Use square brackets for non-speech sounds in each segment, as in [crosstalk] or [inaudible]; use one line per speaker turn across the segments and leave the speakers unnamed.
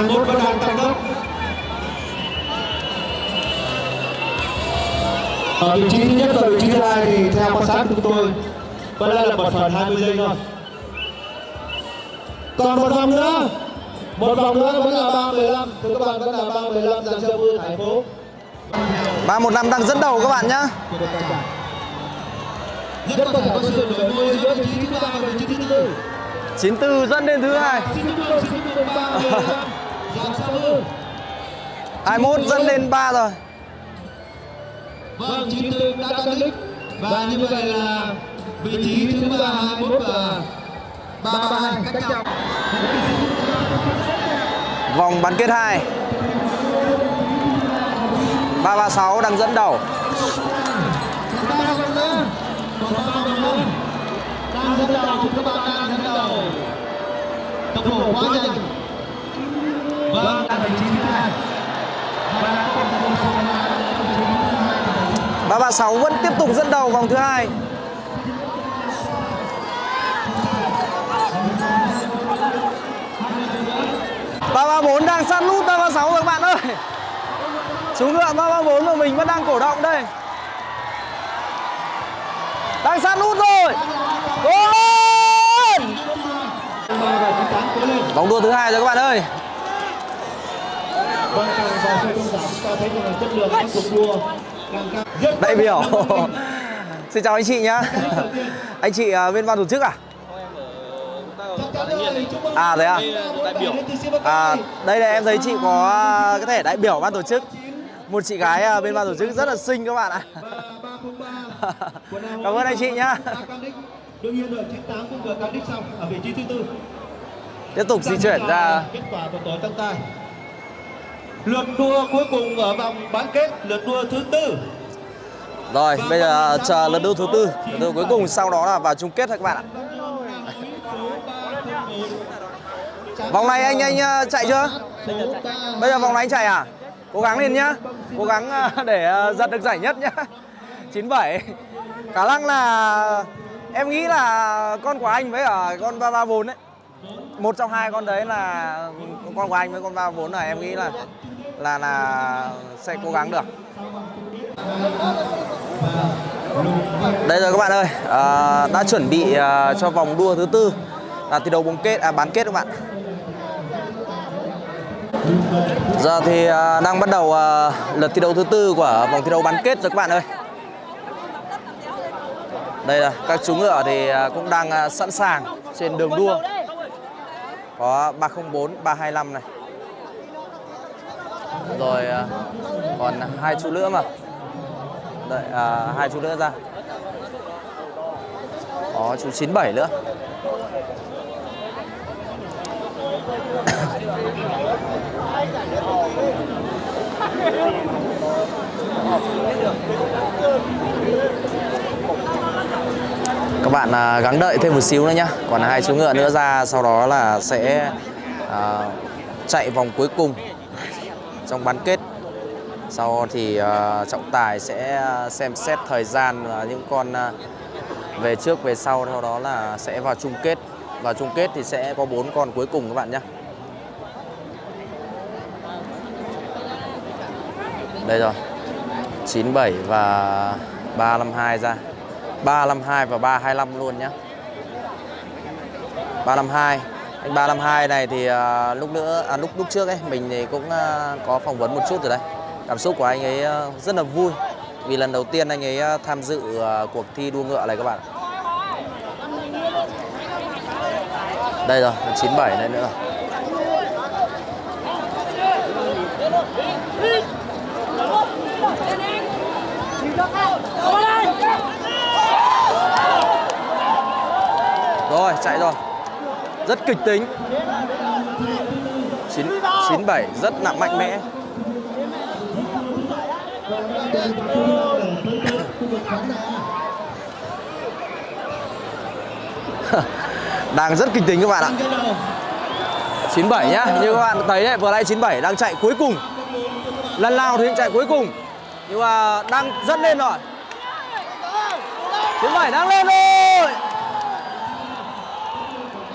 21 vẫn đang tăng tốc. Ở vị trí thứ nhất và vị trí thứ hai thì theo quan sát của chúng tôi vẫn đang là một phần 20 giây thôi. Còn một vòng nữa. Một vòng nữa vẫn là 315 thưa các bạn vẫn là 315 dành cho Vương Thành phố.
315 đang dẫn đầu các bạn nhá.
Rất có thể có sự đổi đuôi giữa vị trí thứ ba và vị trí thứ tư.
94 dẫn đến thứ hai
Xin kính mời, xin kính mời 315 dành cho Vương
21 dẫn đến 3 rồi.
Vâng, 94 đã cắt đích Và như vậy là vị trí thứ 3, 21 và 332 cách nhau.
Vòng bán kết 2 336 đang dẫn đầu.
Đang dẫn đầu, chúng các bạn đang dẫn đầu. Tốc độ quá nhanh
336 vẫn tiếp tục dẫn đầu vòng thứ hai. Ba ba bốn đang sát nút, ba ba sáu các bạn ơi. Chú ngựa ba ba bốn của mình vẫn đang cổ động đây. Đang sát nút rồi. Cố lên! Vòng đua thứ hai rồi các bạn ơi.
Càng vào chơi công giảm chúng ta thấy rằng là chất lượng các cuộc đua càng cao Rất
đại biểu. [laughs] Xin chào anh chị nhá. [laughs] Anh chị à, bên ban tổ chức à? À, thế à? À, đây là em thấy chị có à, cái thẻ đại biểu ban tổ chức. Một chị gái à, bên ban tổ chức rất là xinh các bạn ạ. [laughs] Cảm ơn anh chị nhá.
Đương nhiên rồi, 98 cũng vừa cán đích xong ở vị trí thứ tư
Tiếp tục di chuyển ra.
kết quả của tối tăng tài lượt đua cuối cùng ở vòng bán kết lượt đua thứ tư.
Rồi, bây giờ chờ lượt đua thứ tư. Lượt đua cuối cùng sau đó là vào chung kết thôi các bạn ạ. Vòng này anh anh à, chạy chưa? Bây giờ vòng này anh chạy à? Cố gắng lên nhá. Cố gắng à, [laughs] để à, giật được giải nhất nhá. [laughs] 97 Khả năng là Em nghĩ là con của anh với ở con 334 đấy một trong hai con đấy là Con của anh với con 334 là em nghĩ là Là là sẽ cố gắng được. Đây rồi các bạn ơi à, Đã chuẩn bị à, cho vòng đua thứ tư Là thi đấu bóng kết, à, bán kết các bạn. Giờ thì à, đang bắt đầu à, lượt thi đấu thứ tư của vòng thi đấu bán kết rồi các bạn ơi. Đây là các chú ngựa thì à, cũng đang à, sẵn sàng trên đường đua. Có 304, 325 này Rồi à, còn hai chú nữa mà Đợi à, hai chú nữa ra Có chú 97 nữa các bạn à, gắng đợi thêm một xíu nữa nhá. Còn hai chú ngựa nữa ra Sau đó là sẽ à, chạy vòng cuối cùng Trong bán kết. Sau thì uh, trọng tài sẽ à, xem xét thời gian Và những con uh, về trước về sau. Sau đó là sẽ vào chung kết. Vào chung kết thì sẽ có bốn con cuối cùng các bạn nhé Đây rồi. 97 và 352 ra. 352 và 325 luôn nhé 352 Anh 352 này thì à, lúc nữa à, lúc lúc trước ấy mình thì cũng à, có phỏng vấn một chút rồi đấy Cảm xúc của anh ấy à, rất là vui Vì lần đầu tiên anh ấy à, tham dự à, cuộc thi đua ngựa này các bạn Đây rồi, 97 đây nữa Rồi, chạy rồi. Rất kịch tính. 9, 97 rất là mạnh mẽ. [laughs] Đang rất kịch tính các bạn ạ. 97 nhá Như các bạn thấy đấy vừa nãy 97 đang chạy cuối cùng. Lần nào thì chạy cuối cùng. Nhưng mà đang rất lên rồi. 97 đang lên rồi.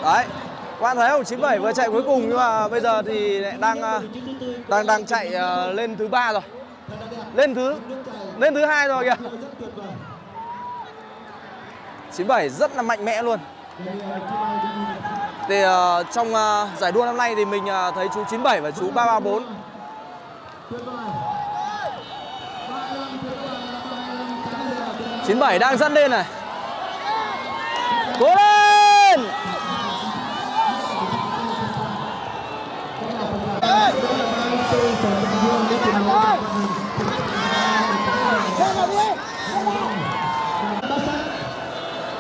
Đấy Các bạn thấy không? 97 vừa chạy cuối cùng nhưng mà bây giờ thì lại đang à, đang đang chạy à, lên thứ ba rồi. Lên thứ lên thứ hai rồi kìa. 97 rất là mạnh mẽ luôn. Thì à, trong giải đua năm nay thì mình thấy chú 97 và chú 334 97 đang dẫn lên này. Cố lên!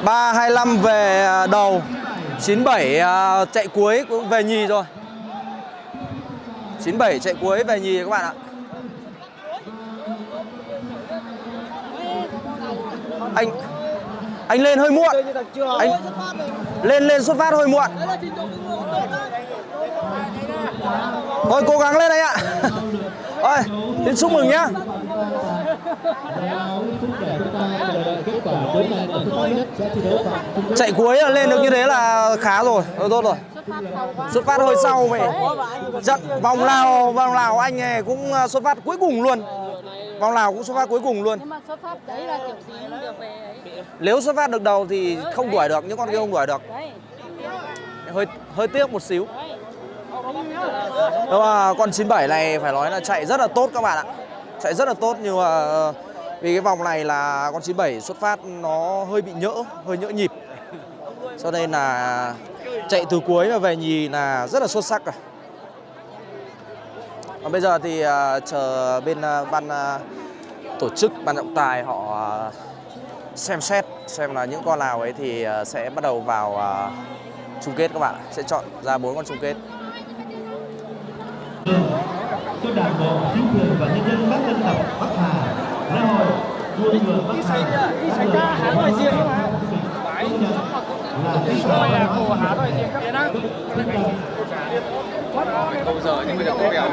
Ba hai năm về à, đầu. 97 à, chạy cuối cũng về nhì rồi. 97 chạy cuối về nhì các bạn ạ. Anh anh lên hơi muộn. Anh lên lên xuất phát hơi muộn. Thôi, cố gắng lên anh ạ. [laughs] Thôi xin chúc mừng nhá chạy cuối là lên được như thế là khá rồi rồi tốt rồi. Xuất phát hơi sau mày trận vòng nào vòng nào anh này cũng ờ, xuất phát cuối cùng luôn. Vòng nào cũng xuất phát cuối cùng luôn. Nếu xuất phát được đầu thì không đuổi được, những con kia không đuổi được. Hơi hơi tiếc một xíu. Nhưng mà con 97 này phải nói là chạy rất là tốt các bạn ạ. Chạy rất là tốt nhưng mà ờ, vì cái vòng này là con 97 xuất phát nó hơi bị nhỡ hơi nhỡ nhịp. Cho nên là chạy từ cuối mà về nhì là rất là xuất sắc rồi còn bây giờ thì à, chờ bên à, ban à, tổ chức ban trọng tài họ xem xét xem là những con nào ấy thì sẽ bắt đầu vào chung kết các bạn sẽ chọn ra bốn con chung kết.
Cho đảng bộ, chính quyền và nhân dân các dân tộc Bắc Hà, Bắc Hà.
đi xảy ra Hà Nội riêng mà.
Là cái
Rồi là của Hà Nội riêng các biến á.
Bây giờ nhưng bây giờ có kèo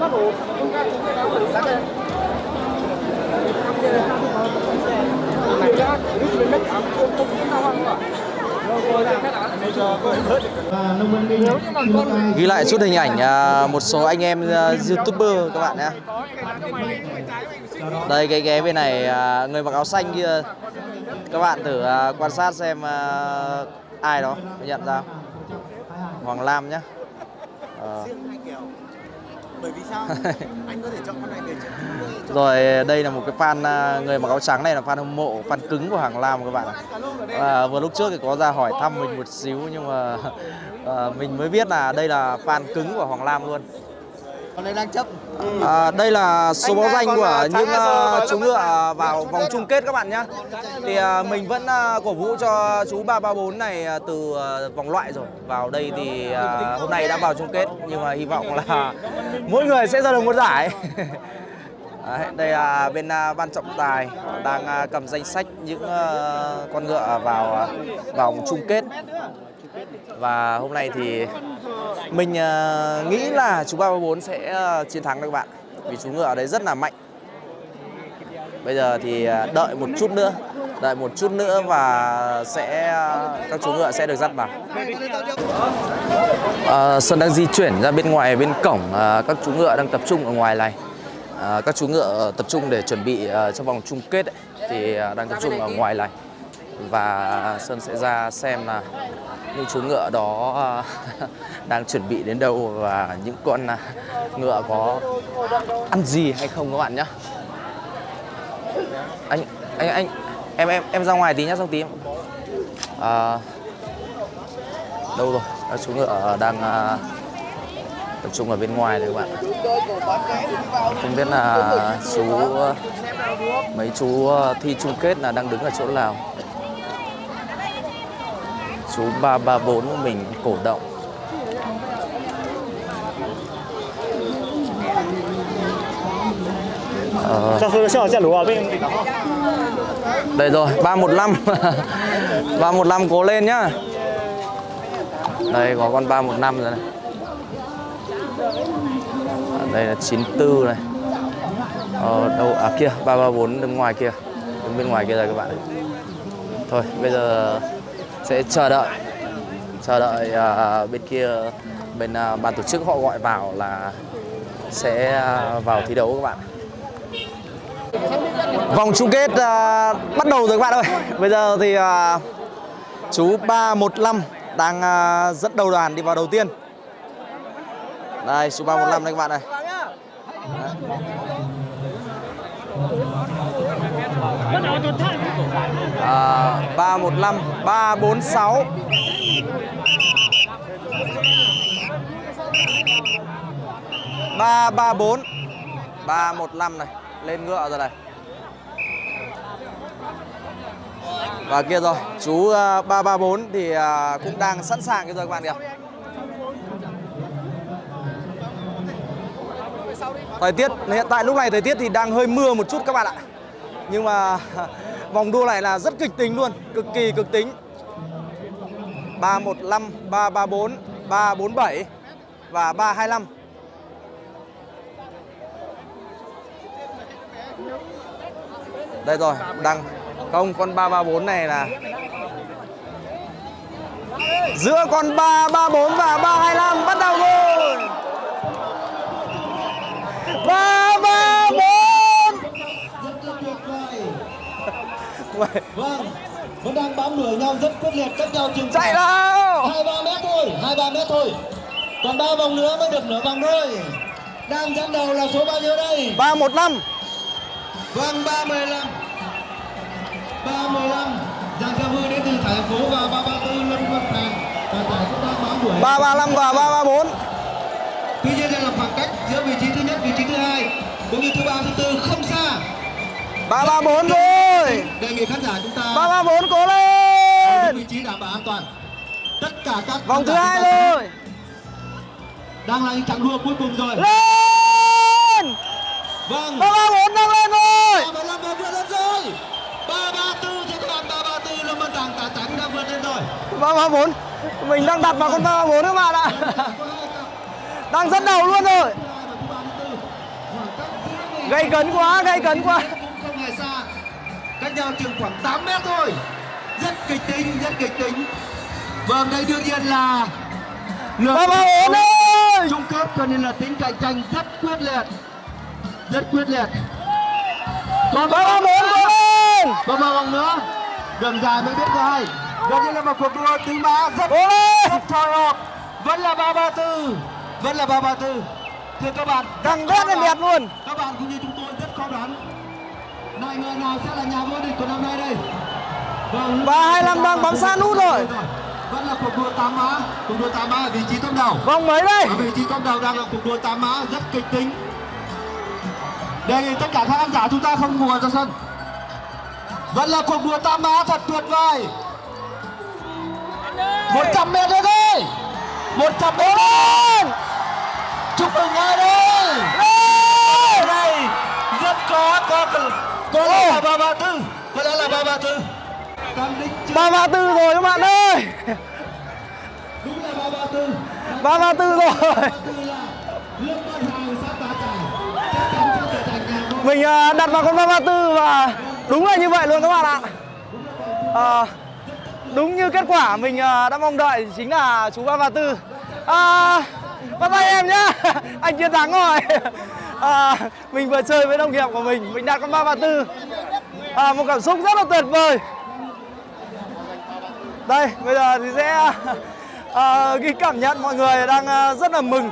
Nó đủ. Chúng ta chúng ta đủ sắc lên. Này ra, lúc mình mất ám không không biết sao không ạ.
Ghi lại chút hình ảnh à, một số anh em à, youtuber các bạn nhé đây cái ghế bên này à, người mặc áo xanh kia. Các bạn thử à, quan sát xem à, ai đó nhận ra? Hoàng Lam nhá.
Bởi vì sao anh có thể chọn con này để
rồi đây là một cái fan người mặc áo trắng này là fan hâm mộ fan cứng của Hoàng Lam các bạn à, vừa lúc trước thì có ra hỏi thăm mình một xíu nhưng mà à, [laughs] mình mới biết là đây là fan cứng của Hoàng Lam luôn
con này đang chấp
À, đây là số báo danh của những
sờ
chú ngựa vào vòng chung kết các bạn nhé. Thì à, mình vẫn à, cổ vũ cho chú 334 này à, từ à, vòng loại rồi. Vào đây thì à, hôm nay đã vào chung kết nhưng mà hy vọng là [laughs] mỗi người sẽ ra được một giải. [laughs] Đấy, đây là bên ban trọng tài đang cầm danh sách những con ngựa vào vòng chung kết và hôm nay thì mình uh, nghĩ là chú 334 sẽ uh, chiến thắng các bạn. Vì chú ngựa ở đấy rất là mạnh. Bây giờ thì uh, đợi một chút nữa. Đợi một chút nữa và sẽ các chú ngựa sẽ được dắt vào. À, Sơn đang di chuyển ra bên ngoài bên cổng. À, các chú ngựa đang tập trung ở ngoài này. À, các chú ngựa tập trung để chuẩn bị à, cho vòng chung kết ấy, thì à, đang tập trung ở ngoài này. Và Sơn sẽ ra xem là những chú ngựa đó à, [laughs] đang chuẩn bị đến đâu và những con à, ngựa có ăn gì hay không các bạn nhá. Anh anh anh em em em ra ngoài tí nhá xong tí em à, đâu rồi? Các chú ngựa đang à, tập trung ở bên ngoài đấy các bạn không biết là chú mấy chú thi chung kết là đang đứng ở chỗ nào chú 334 của mình cổ động. Ờ. Đây rồi, 315 315 [laughs] cố lên nhá. Đây có con 315 rồi này. À, Đây là 94 này. Ờ, đâu, à kia, 334 đứng ngoài kia. Đứng bên ngoài kia rồi các bạn Thôi, bây giờ sẽ chờ đợi. Chờ đợi uh, bên kia bên uh, ban tổ chức họ gọi vào là sẽ à, vào thi đấu các bạn. Vòng chung kết uh, bắt đầu rồi các bạn ơi. Bây giờ thì uh, chú 315 đang uh, dẫn đầu đoàn đi vào đầu tiên. Đây chú 315 đây các bạn này à, 315 346 334 315 này lên ngựa rồi này. Và kia rồi chú à, 334 thì à, cũng đang sẵn sàng cái rồi các bạn kìa. Thời tiết hiện tại lúc này thời tiết thì đang hơi mưa một chút các bạn ạ nhưng mà [laughs] vòng đua này là rất kịch tính luôn, cực kỳ cực tính. 315 334 347 và 325 đây rồi, đăng. Không, con 334 này là giữa con 334 và 325 bắt đầu
gol 3 vâng vẫn đang bám đuổi nhau rất quyết liệt cách nhau chừng
chạy nào!
hai ba mét thôi hai ba mét thôi. Còn ba vòng nữa mới được nửa vòng đôi đang dẫn đầu là số bao nhiêu đây?
ba một năm.
Vâng ba mười lăm. ba mười lăm. Giang gia vư đến từ thành phố và ba ba tư lâm văn thành và giải cũng đang bám đuổi.
ba ba năm và ba ba bốn.
Tuy nhiên đây là khoảng cách giữa vị trí thứ nhất vị trí thứ hai cũng như thứ ba thứ tư không xa.
ba ba bốn rồi
đề nghị khán giả chúng ta
ba ba bốn cố lên.
Vị trí đảm bảo an toàn. Tất cả các
vòng thứ hai rồi.
Đang là những chặng đua cuối cùng rồi.
Lên.
Vâng.
Ba ba bốn đang lên rồi.
Ba ba vượt lên rồi. Ba ba tư các bạn ba ba tư lâm văn tàng tà tánh đã vượt lên rồi.
Ba ba bốn. Mình đang đặt vào con ba ba bốn các bạn ạ. Đang dẫn đầu luôn rồi. Gây cấn quá gây cấn quá
cũng không hề xa cách nhau chừng khoảng 8 mét thôi. Rất kịch tính rất kịch tính. Vâng đây đương nhiên là lượt
ba ba
chung kết cho nên là tính cạnh tranh rất quyết liệt. Rất quyết liệt. Còn
ba ba bốn
và một vòng nữa. Đường dài mới biết hay gần như là một cuộc đua tứ mã rất rất hồi hộp. Vẫn là ba ba tư. Vẫn là ba ba tư. Thưa các bạn
càng đét lên đẹp luôn.
các bạn cũng như chúng này người nào sẽ là nhà vô địch của năm nay đây. Vâng
hai năm đang bám sát nút rồi.
Vẫn là cuộc đua tám mã cuộc đua tám mã ở vị trí top đầu.
Vòng mấy đây.
Ở vị trí top đầu đang là cuộc đua tám mã rất kịch tính. Đề nghị tất cả các khán giả chúng ta không mùa ra sân. Vẫn là cuộc đua tám mã thật tuyệt vời. 100 mét nữa thôi 100 mét lên chúc mừng ai đây? Ở đây? Rất có có có lẽ là ba ba tư. Có lẽ là ba ba tư. Cam Đích chưa
ba ba tư rồi các bạn ơi.
Đúng là ba ba tư.
Ba ba tư rồi.
Là
mình à, đặt vào con ba ba tư và đúng là như vậy luôn các bạn ạ. À, đúng như kết quả mình à, đã mong đợi chính là chú ba ba tư. À, bắt tay em nhá. [laughs] Anh chiến thắng rồi à, mình vừa chơi với đồng nghiệp của mình mình đạt con ba ba tư à, một cảm xúc rất là tuyệt vời đây bây giờ thì sẽ à, ghi cảm nhận mọi người đang à, rất là mừng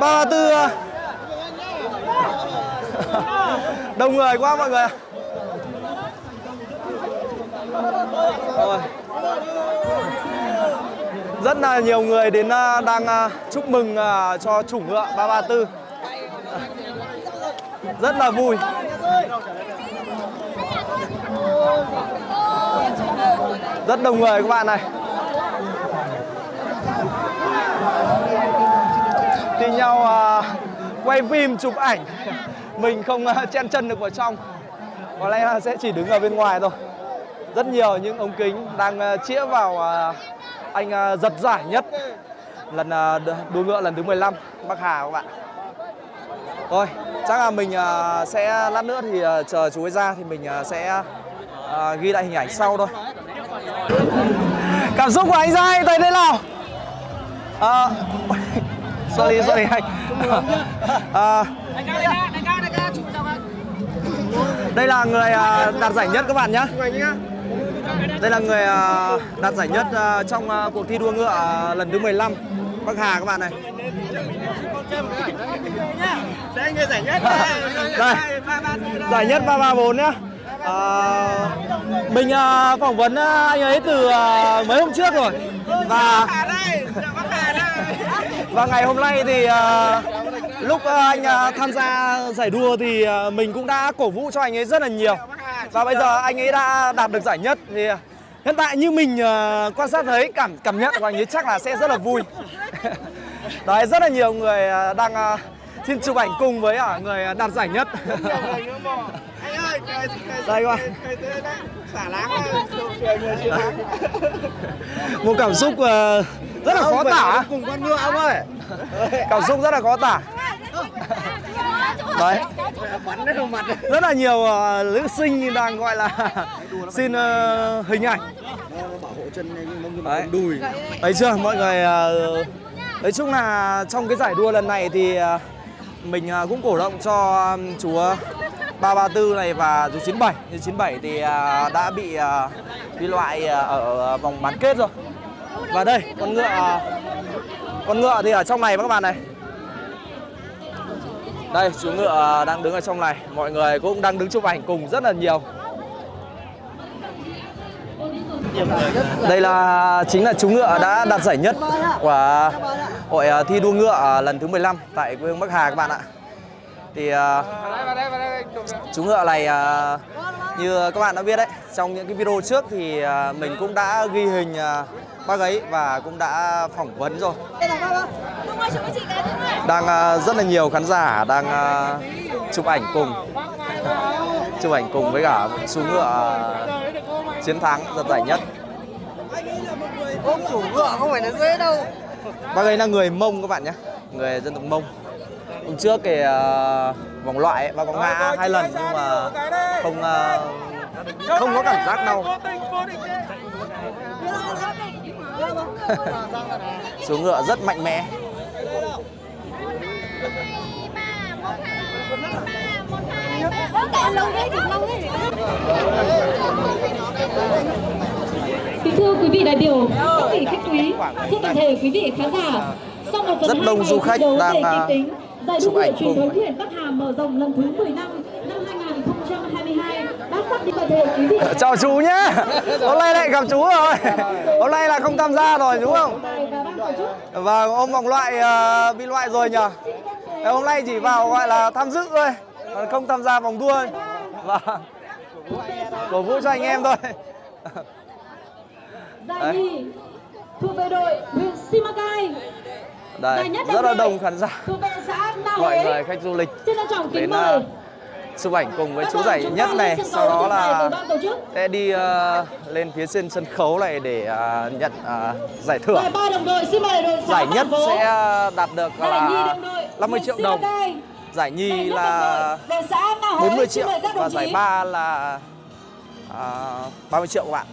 ba ba tư à, [laughs] đông người quá mọi người ạ. Rồi rất là nhiều người đến à, đang à, chúc mừng à, cho chủ ngựa 334 rất là vui. Rất đông người các bạn này. Thì nhau quay phim, chụp ảnh. Mình không chen chân được vào trong. Có lẽ là sẽ chỉ đứng ở bên ngoài thôi. Rất nhiều những ống kính đang chĩa vào anh à, giật giải nhất lần à, đua ngựa lần thứ 15 Bắc Hà các bạn thôi chắc là mình à, sẽ lát nữa thì chờ chú ấy ra thì mình sẽ ghi lại hình ảnh sau thôi Cảm xúc của anh Giai tới thế nào? Ờ, [laughs] sorry, sorry anh. [laughs] Đây là người đạt giải nhất các bạn nhé. Đây là người à, đạt giải nhất à, trong à, cuộc thi đua ngựa lần thứ 15 Bắc Hà các bạn này. Đây. Giải nhất 334 nhá. À, mình phỏng vấn anh ấy từ mấy hôm trước rồi. Và và ngày hôm nay thì lúc à, anh à, tham gia giải đua thì à, mình cũng đã cổ vũ cho anh ấy rất là nhiều. Và bây giờ anh ấy đã đạt được giải nhất thì hiện tại như mình quan sát thấy cảm cảm nhận của anh ấy chắc là sẽ rất là vui. [laughs] Đấy rất là nhiều người đang xin chụp ảnh cùng với à, người đạt giải nhất.
Anh ơi, cười
Đây các bạn. [laughs] Một cảm xúc rất là khó tả.
Cùng con ngựa ông ơi.
Cảm xúc rất là khó tả. Đấy.
Bắn mặt.
rất là nhiều uh, nữ sinh đang gọi là [laughs] xin uh, hình ảnh
Bảo hộ chân này
Đấy. chưa mọi người ờ, nói chung là trong cái giải đua lần này thì uh, mình uh, cũng cổ động cho um, chú ờ, 334 này và chú 97 chú 97 thì đã bị bị loại ở vòng bán kết rồi và đây con ngựa con ngựa thì ở trong này các bạn này đây chú ngựa à, đang đứng ở trong này mọi người cũng đang đứng chụp ảnh cùng rất là nhiều đây là chính là chú ngựa đã đạt giải nhất của hội à, thi đua ngựa à, lần thứ 15 tại quê hương Bắc Hà các bạn ạ. Thì chú ngựa này như các bạn đã biết đấy, trong những cái video trước thì mình cũng đã ghi hình bác ấy và cũng đã phỏng vấn rồi. Đang ờ, rất là nhiều khán giả đang ờ, chụp ảnh cùng. Chụp ảnh cùng với cả chú ngựa ờ, chiến thắng giật giải nhất.
Ôm chủ ngựa không phải là dễ đâu.
Bác ấy là người Mông các bạn nhé. Người dân tộc Mông. Hôm trước cái ờ, vòng loại ấy, bác có ngã hai lần nhưng mà không ờ, không có cảm giác đau [laughs] Chú ngựa rất mạnh mẽ
Kính thưa quý vị đại biểu, các vị khách quý, thưa toàn thể quý vị khán giả, sau một tuần
Rất đông du khách đang, à, chụp ảnh cùng.
huyện Bắc Hà mở rộng lần thứ 15 năm 2022 đã sắp đi toàn thể quý vị.
Chào chú nhé Hôm nay lại gặp chú rồi. Hôm nay là không tham gia rồi đúng không?
Và
Và ôm vòng loại ờ, bị loại rồi nhờ Hôm nay chỉ vào gọi là tham dự thôi Còn không tham gia vòng đua. Và cổ vũ cho anh em thôi.
Giải nhì thuộc về đội huyện Simacai.
Đây, rất là
đồng
đông khán giả. Mọi người khách du lịch
Xin trân trọng kính
đến
mời.
Uh, chụp ảnh cùng với chú giải nhất này Sau đó là sẽ đi ờ, lên phía trên sân khấu này để ờ, nhận ờ, giải thưởng
Giải
nhất sẽ đạt được là
đồng đội
50
huyện
triệu đồng. Giải nhì là
đồng đội đội xã Na Huế.
40
Xin
triệu và giải ba là à, 30 triệu các bạn.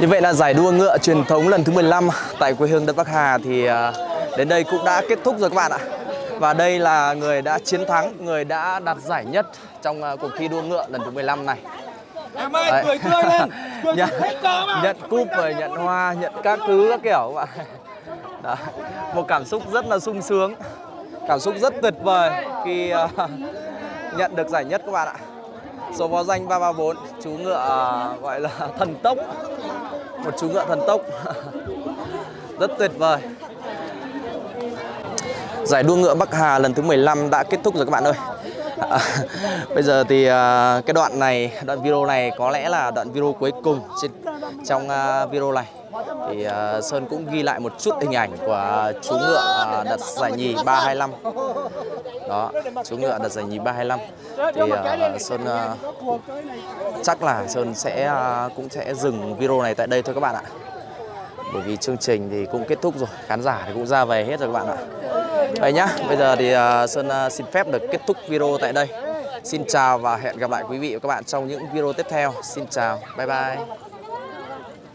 Như vậy là giải đua ngựa truyền thống lần thứ 15 tại quê hương đất Bắc Hà thì à, đến đây cũng đã kết thúc rồi các bạn ạ. Và đây là người đã chiến thắng, người đã đạt giải nhất trong à, cuộc thi đua ngựa lần thứ 15 này.
Em ơi,
Đấy.
cười tươi lên. [laughs] Cười
nhận, nhận cúp rồi nhận hoa, nhận các thứ các kiểu các bạn. Đó. Một cảm xúc rất là sung sướng, cảm xúc rất tuyệt vời khi à, [laughs] nhận được giải nhất các bạn ạ. Số báo danh 334, chú ngựa à, gọi là [laughs] thần tốc. Một chú ngựa thần tốc. [laughs] Rất tuyệt vời. Giải đua ngựa Bắc Hà lần thứ 15 đã kết thúc rồi các bạn ơi. À, [laughs] bây giờ thì à, cái đoạn này đoạn video này có lẽ là đoạn video cuối cùng trên, trong à, video này. Thì à, Sơn cũng ghi lại một chút hình ảnh của chú ngựa à, đặt giải nhì 325 đó chú ngựa đặt giải nhì 325 thì à, Sơn à, chắc là Sơn sẽ à, cũng sẽ dừng video này tại đây thôi các bạn ạ. Bởi vì chương trình thì cũng kết thúc rồi khán giả thì cũng ra về hết rồi các bạn ạ. Vậy nhá bây giờ thì à, Sơn à, xin phép được kết thúc video tại đây. Xin chào và hẹn gặp lại quý vị và các bạn trong những video tiếp theo. Xin chào bye bye